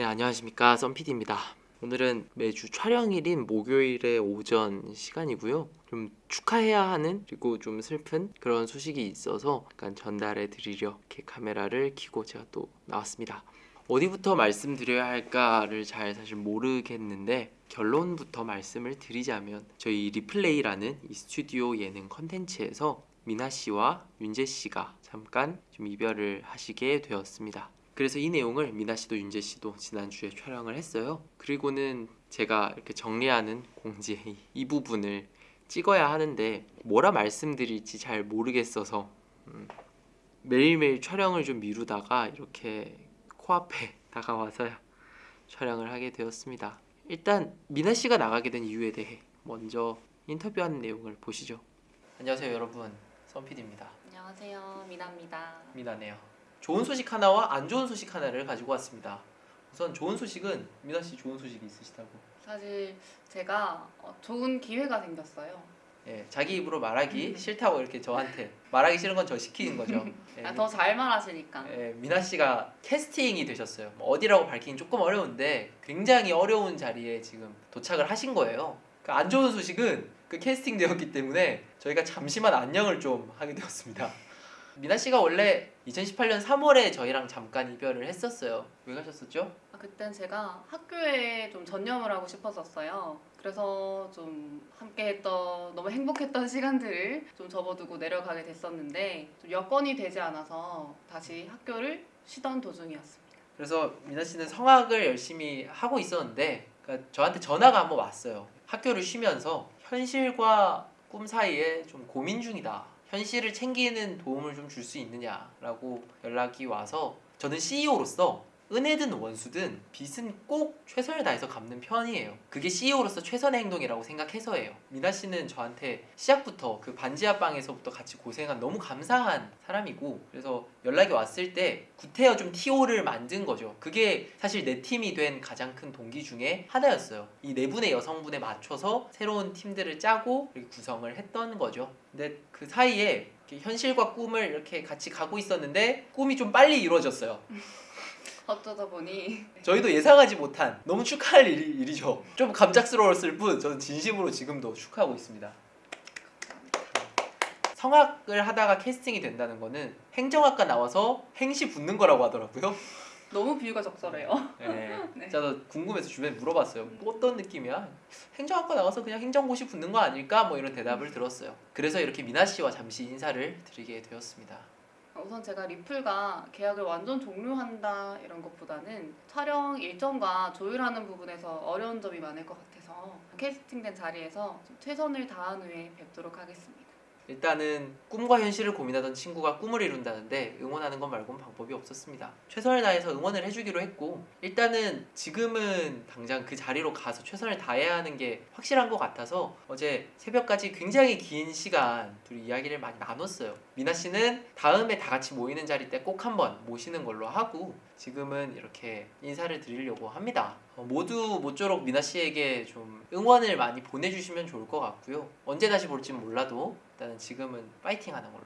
네 안녕하십니까. 썬PD입니다. 오늘은 매주 촬영일인 목요일의 오전 시간이고요. 좀 축하해야 하는 그리고 좀 슬픈 그런 소식이 있어서 약간 전달해 드리려 이렇게 카메라를 켜고 제가 또 나왔습니다. 어디부터 말씀드려야 할까를 잘 사실 모르겠는데 결론부터 말씀을 드리자면 저희 리플레이라는 이 스튜디오 예능 컨텐츠에서 미나 씨와 윤재 씨가 잠깐 좀 이별을 하시게 되었습니다. 그래서 이 내용을 미나 씨도 윤재 씨도 지난주에 촬영을 했어요. 그리고는 제가 이렇게 정리하는 공지의 이- 이 부분을 찍어야 하는데 뭐라 말씀드릴지 잘 모르겠어서 음, 매일매일 촬영을 좀 미루다가 이렇게 코앞에 다가와서야 촬영을 하게 되었습니다. 일단 미나 씨가 나가게 된 이유에 대해 먼저 인터뷰하는 내용을 보시죠. 안녕하세요 여러분, 썬PD입니다. 안녕하세요 미나입니다 미나네요. 좋은 소식 하나와 안 좋은 소식 하나를 가지고 왔습니다. 우선 좋은 소식은 미나 씨 좋은 소식이 있으시다고. 사실 제가 어, 좋은 기회가 생겼어요 예, 자기 입으로 말하기 싫다고 이렇게 저한테 말하기 싫은 건 저 시키는 거죠. 예, 아, 더잘 말하시니까 예, 미나 씨가 캐스팅이 되셨어요. 뭐 어디라고 밝히긴 조금 어려운데 굉장히 어려운 자리에 지금 도착을 하신 거예요. 그 안 좋은 소식은 그 캐스팅 되었기 때문에 저희가 잠시만 안녕을 좀 하게 되었습니다. 미나 씨가 원래 2018년 3월에 저희랑 잠깐 이별을 했었어요. 왜 가셨었죠? 아, 그땐 제가 학교에 좀 전념을 하고 싶었었어요 그래서 좀 함께 했던 너무 행복했던 시간들을 좀 접어두고 내려가게 됐었는데 좀 여건이 되지 않아서 다시 학교를 쉬던 도중이었습니다 그래서 미나 씨는 성악을 열심히 하고 있었는데 그러니까 저한테 전화가 한번 왔어요. 학교를 쉬면서 현실과 꿈 사이에 좀 고민 중이다. 현실을 챙기는 도움을 좀 줄 수 있느냐라고 연락이 와서 저는 CEO로서 은혜든 원수든 빚은 꼭 최선을 다해서 갚는 편이에요. 그게 CEO로서 최선의 행동이라고 생각해서예요. 미나 씨는 저한테 시작부터 그 반지하 방에서부터 같이 고생한 너무 감사한 사람이고 그래서 연락이 왔을 때 구태여 좀 TO를 만든 거죠. 그게 사실 내 팀이 된 가장 큰 동기 중에 하나였어요. 이 네 분의 여성분에 맞춰서 새로운 팀들을 짜고 구성을 했던 거죠. 근데 그 사이에 현실과 꿈을 이렇게 같이 가고 있었는데 꿈이 좀 빨리 이루어졌어요. 어쩌다 보니 저희도 예상하지 못한 너무 축하할 일이, 일이죠. 좀 감작스러웠을 뿐 저는 진심으로 지금도 축하하고 있습니다. 성악을 하다가 캐스팅이 된다는 거는 행정학과 나와서 행시 붙는 거라고 하더라고요. 너무 비유가 적절해요 네. 네. 저도 궁금해서 주변에 물어봤어요. 뭐 어떤 느낌이야? 행정학과 나가서 그냥 행정고시 붙는 거 아닐까? 뭐 이런 대답을 들었어요. 그래서 이렇게 미나 씨와 잠시 인사를 드리게 되었습니다. 우선 제가 리플과 계약을 완전 종료한다 이런 것보다는 촬영 일정과 조율하는 부분에서 어려운 점이 많을 것 같아서 캐스팅된 자리에서 좀 최선을 다한 후에 뵙도록 하겠습니다. 일단은 꿈과 현실을 고민하던 친구가 꿈을 이룬다는데 응원하는 것 말고는 방법이 없었습니다. 최선을 다해서 응원을 해주기로 했고 일단은 지금은 당장 그 자리로 가서 최선을 다해야 하는 게 확실한 것 같아서 어제 새벽까지 굉장히 긴 시간 둘이 이야기를 많이 나눴어요. 미나 씨는 다음에 다 같이 모이는 자리 때 꼭 한번 모시는 걸로 하고 지금은 이렇게 인사를 드리려고 합니다. 어, 모두 모쪼록 미나 씨에게 좀 응원을 많이 보내주시면 좋을 것 같고요. 언제 다시 볼지 몰라도 일단은 지금은 파이팅 하는 걸로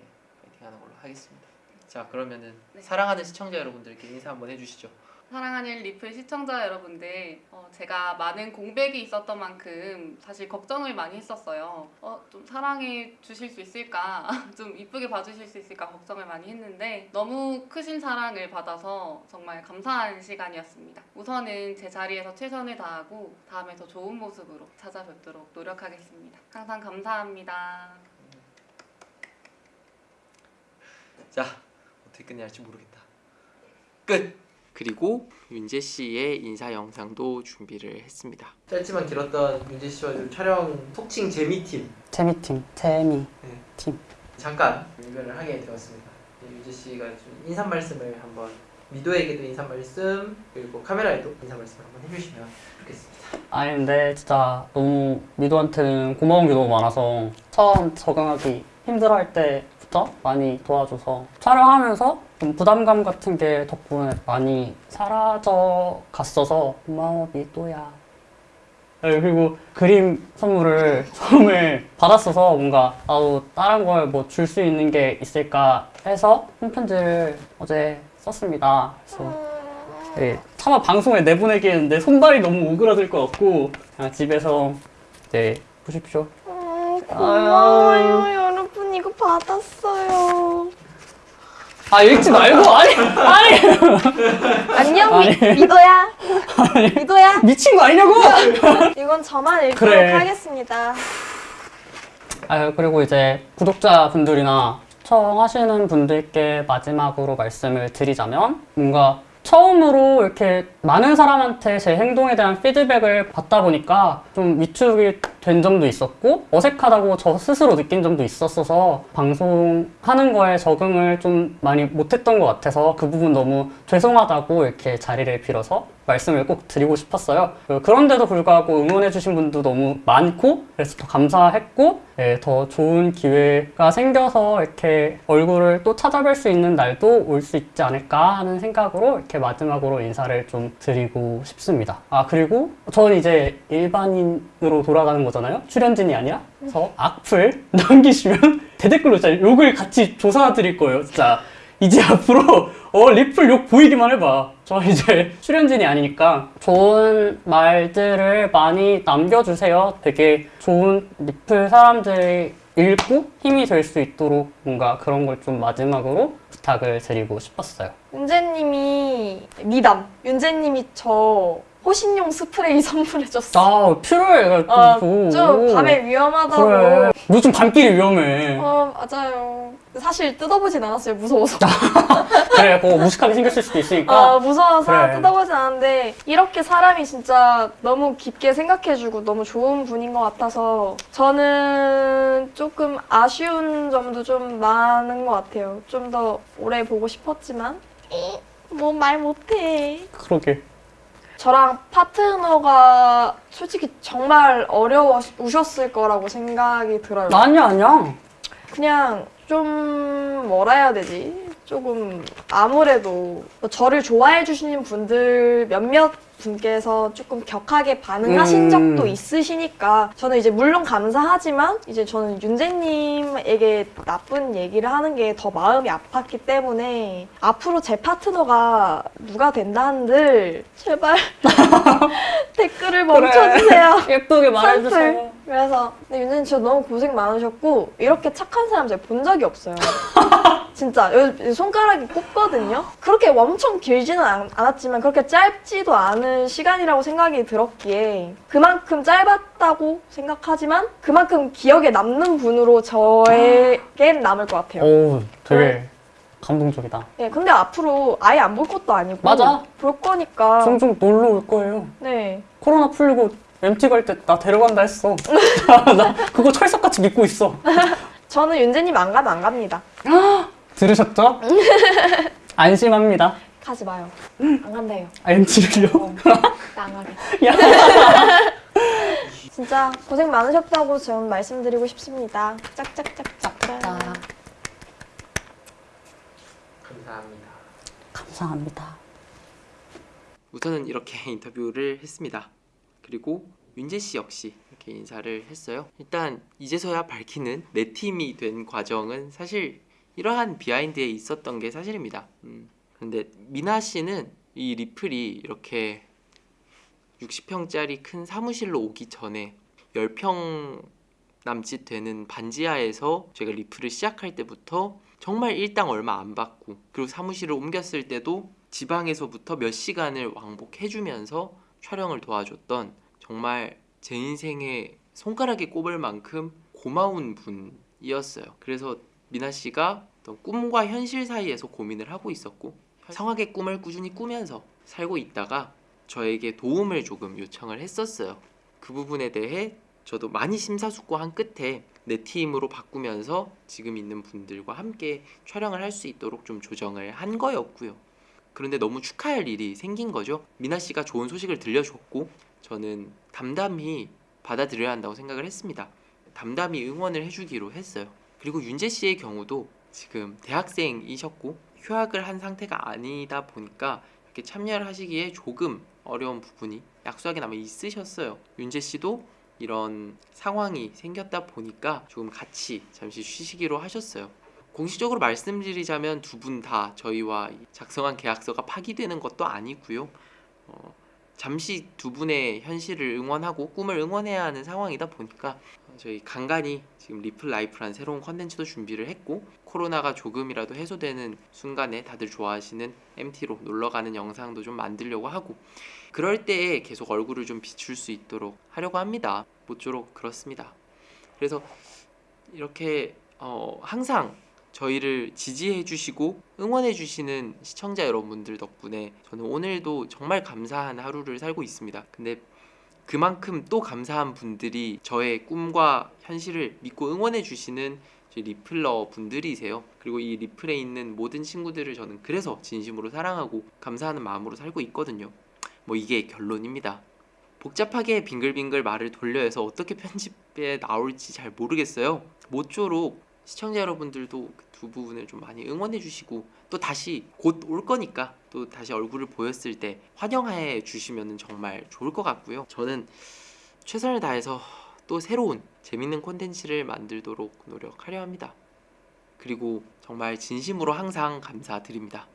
예, 파이팅 하는 걸로 하겠습니다. 자 그러면은 네. 사랑하는 시청자 여러분들께 인사 한번 해주시죠. 사랑하는 리플 시청자 여러분들, 어, 제가 많은 공백이 있었던 만큼 사실 걱정을 많이 했었어요. 어, 좀 사랑해 주실 수 있을까? 좀 이쁘게 봐주실 수 있을까? 걱정을 많이 했는데 너무 크신 사랑을 받아서 정말 감사한 시간이었습니다. 우선은 제 자리에서 최선을 다하고 다음에 더 좋은 모습으로 찾아뵙도록 노력하겠습니다. 항상 감사합니다. 자 어떻게 끝내야 할지 모르겠다. 끝. 그리고 윤재 씨의 인사 영상도 준비를 했습니다. 짧지만 길었던 윤재 씨와 좀 촬영 속칭 재미팀 재미팀, 재미. 잠깐 이별을 하게 되었습니다. 네, 유재 씨가 좀 인사 말씀을 한번 미도에게도 인사 말씀 그리고 카메라에도 인사 말씀을 한번 해주시면 좋겠습니다. 아니 근데 진짜 너무 미도한테는 고마운 게 너무 많아서 처음 적응하기 힘들어할 때부터 많이 도와줘서 촬영하면서 좀 부담감 같은 게 덕분에 많이 사라져 갔어서 고마워 미도야. 네, 그리고 그림 선물을 처음에 받았어서 뭔가 나도 다른 걸 뭐 줄 수 있는 게 있을까 해서 손편지를 어제 썼습니다. 그래서 예, 차마 방송에 내보내기 했는데 손발이 너무 오그라들 것 같고 그냥 집에서 네 보십시오. 음, 고마워요 여러분 이거 받았어요 아 읽지 말고 아니 아니 안녕 아니. 미, 미도야 미도야 미친 거 아니냐고? 이건 저만 읽도록 그래. 하겠습니다 아 그리고 이제 구독자 분들이나 시청하시는 분들께 마지막으로 말씀을 드리자면 뭔가 처음으로 이렇게 많은 사람한테 제 행동에 대한 피드백을 받다 보니까 좀 위축이 된 점도 있었고 어색하다고 저 스스로 느낀 점도 있었어서 방송하는 거에 적응을 좀 많이 못했던 것 같아서 그 부분 너무 죄송하다고 이렇게 자리를 빌어서 말씀을 꼭 드리고 싶었어요. 그- 그런데도 불구하고 응원해주신 분도 너무 많고 그래서 더 감사했고 예, 더 좋은 기회가 생겨서 이렇게 얼굴을 또 찾아뵐 수 있는 날도 올 수 있지 않을까 하는 생각으로 이렇게 마지막으로 인사를 좀 드리고 싶습니다. 아 그리고 저는 이제 일반인으로 돌아가는 거잖아요. 출연진이 아니라 그래서 악플 남기시면 대댓글로 진짜 욕을 같이 조사드릴 거예요. 진짜 이제 앞으로 어 리플 욕 보이기만 해봐. 저 이제 출연진이 아니니까 좋은 말들을 많이 남겨주세요. 되게 좋은 리플 사람들이 읽고 힘이 될 수 있도록 뭔가 그런 걸 좀 마지막으로 부탁을 드리고 싶었어요. 윤재님이 미담 윤재님이 저 호신용 스프레이 선물해줬어 아 필요해. 어, 또. 좀 밤에 위험하다고 그래. 요즘 밤길이 위험해. 어 맞아요 사실 뜯어보진 않았어요 무서워서 그래, 그거 무식하게 생겼을 수도 있으니까. 어, 무서워서 그래. 뜯어보진 않았는데 이렇게 사람이 진짜 너무 깊게 생각해주고 너무 좋은 분인 것 같아서 저는 조금 아쉬운 점도 좀 많은 것 같아요 좀 더 오래 보고 싶었지만 뭐 말 못해 그러게. 저랑 파트너가 솔직히 정말 어려우셨을 거라고 생각이 들어요 아니야, 아니야. 그냥 좀 뭐라 해야 되지? 조금 아무래도 저를 좋아해 주시는 분들 몇몇 분께서 조금 격하게 반응하신 음. 적도 있으시니까 저는 이제 물론 감사하지만 이제 저는 윤재님에게 나쁜 얘기를 하는 게 더 마음이 아팠기 때문에 앞으로 제 파트너가 누가 된다 한들 제발 댓글을 멈춰주세요. 예쁘게 산풀. 그래서 근데 윤재님 진짜 너무 고생 많으셨고 이렇게 착한 사람 제가 본 적이 없어요. 진짜 여기 손가락이 꼽거든요. 그렇게 엄청 길지는 않, 않았지만 그렇게 짧지도 않은 시간이라고 생각이 들었기에 그만큼 짧았다고 생각하지만 그만큼 기억에 남는 분으로 저에겐 남을 것 같아요. 오, 되게 네. 감동적이다. 네, 근데 앞으로 아예 안 볼 것도 아니고 맞아. 볼 거니까 종종 놀러 올 거예요. 네. 코로나 풀리고 MT 갈 때 나 데려간다 했어. 나 그거 철석같이 믿고 있어. 저는 윤재님 안 가면 안 갑니다. 들으셨죠? 안심합니다. 가지 마요. 안 간대요. 아, MT를요? 어, 나안 가게. 야. 진짜 고생 많으셨다고 좀 말씀드리고 싶습니다. 짝짝 짝짝. 감사합니다. 감사합니다. 우선은 이렇게 인터뷰를 했습니다. 그리고 윤재 씨 역시 이렇게 인사를 했어요. 일단 이제서야 밝히는 내 팀이 된 과정은 사실 이러한 비하인드에 있었던 게 사실입니다. 음. 근데 미나 씨는 이 리플이 이렇게 60평짜리 큰 사무실로 오기 전에 10평 남짓 되는 반지하에서 제가 리플을 시작할 때부터 정말 일당 얼마 안 받고 그리고 사무실을 옮겼을 때도 지방에서부터 몇 시간을 왕복해주면서 촬영을 도와줬던 정말 제 인생에 손가락에 꼽을 만큼 고마운 분이었어요. 그래서 미나 씨가 꿈과 현실 사이에서 고민을 하고 있었고 성악의 꿈을 꾸준히 꾸면서 살고 있다가 저에게 도움을 조금 요청을 했었어요. 그 부분에 대해 저도 많이 심사숙고한 끝에 내 팀으로 바꾸면서 지금 있는 분들과 함께 촬영을 할 수 있도록 좀 조정을 한 거였고요. 그런데 너무 축하할 일이 생긴 거죠. 미나 씨가 좋은 소식을 들려줬고 저는 담담히 받아들여야 한다고 생각을 했습니다. 담담히 응원을 해주기로 했어요. 그리고 윤재 씨의 경우도 지금 대학생이셨고 휴학을 한 상태가 아니다 보니까 이렇게 참여를 하시기에 조금 어려운 부분이 약소하게나마 있으셨어요. 윤재 씨도 이런 상황이 생겼다 보니까 조금 같이 잠시 쉬시기로 하셨어요. 공식적으로 말씀드리자면 두 분 다 저희와 이 작성한 계약서가 파기되는 것도 아니고요. 어, 잠시 두 분의 현실을 응원하고 꿈을 응원해야 하는 상황이다 보니까 어, 저희 간간히 지금 리플 라이프란 새로운 컨텐츠도 준비를 했고 코로나가 조금이라도 해소되는 순간에 다들 좋아하시는 MT로 놀러 가는 영상도 좀 만들려고 하고 그럴 때에 계속 얼굴을 좀 비출 수 있도록 하려고 합니다. 모쪼록 그렇습니다. 그래서 이렇게 어, 항상 저희를 지지해 주시고 응원해 주시는 시청자 여러분들 덕분에 저는 오늘도 정말 감사한 하루를 살고 있습니다. 근데 그만큼 또 감사한 분들이 저의 꿈과 현실을 믿고 응원해 주시는 리플러 분들이세요. 그리고 이 리플에 있는 모든 친구들을 저는 그래서 진심으로 사랑하고 감사하는 마음으로 살고 있거든요. 뭐 이게 결론입니다. 복잡하게 빙글빙글 말을 돌려서 어떻게 편집에 나올지 잘 모르겠어요. 모쪼록 시청자 여러분들도 그두 부분을 좀 많이 응원해 주시고 또 다시 곧 올 거니까 또 다시 얼굴을 보였을 때 환영해 주시면 정말 좋을 것 같고요. 저는 최선을 다해서 또 새로운 재밌는 콘텐츠를 만들도록 노력하려 합니다. 그리고 정말 진심으로 항상 감사드립니다.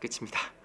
끝입니다.